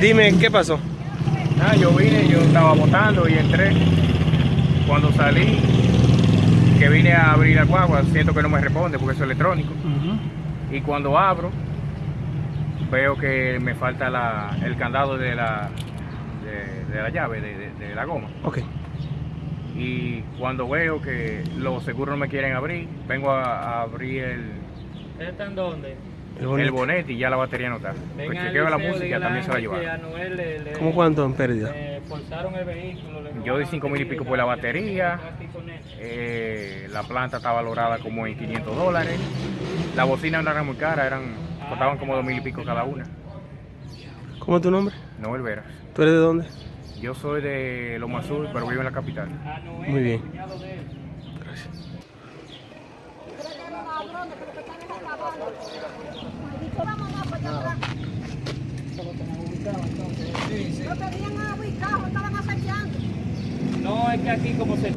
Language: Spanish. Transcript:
Dime, ¿qué pasó? Ah, yo vine, yo estaba votando y entré. Cuando salí, que vine a abrir la guagua, siento que no me responde porque es electrónico. Y cuando abro, veo que me falta la, el candado de la, de, la llave, de, de la goma. Ok. Y cuando veo que los seguros no me quieren abrir, vengo a, a abrir el, ¿Está en dónde? El el bonete. y ya la batería no está. Pues Venga, chequeo la música, también se la llevaron. a Noel le- le- ¿Cómo cuánto en pérdida? le forzaron el vehículo. le Yo di robaron 5 mil y pico por la batería. Eh, la planta está valorada como en 500 dólares. La bocina no era muy cara, eran, costaban como 2 mil y pico cada una. ¿Cómo es tu nombre? Noel Veras. ¿Tú eres de dónde? Yo soy de Loma Azul, pero vivo en la capital. Muy bien. Gracias. No estaban. No, es que aquí como se...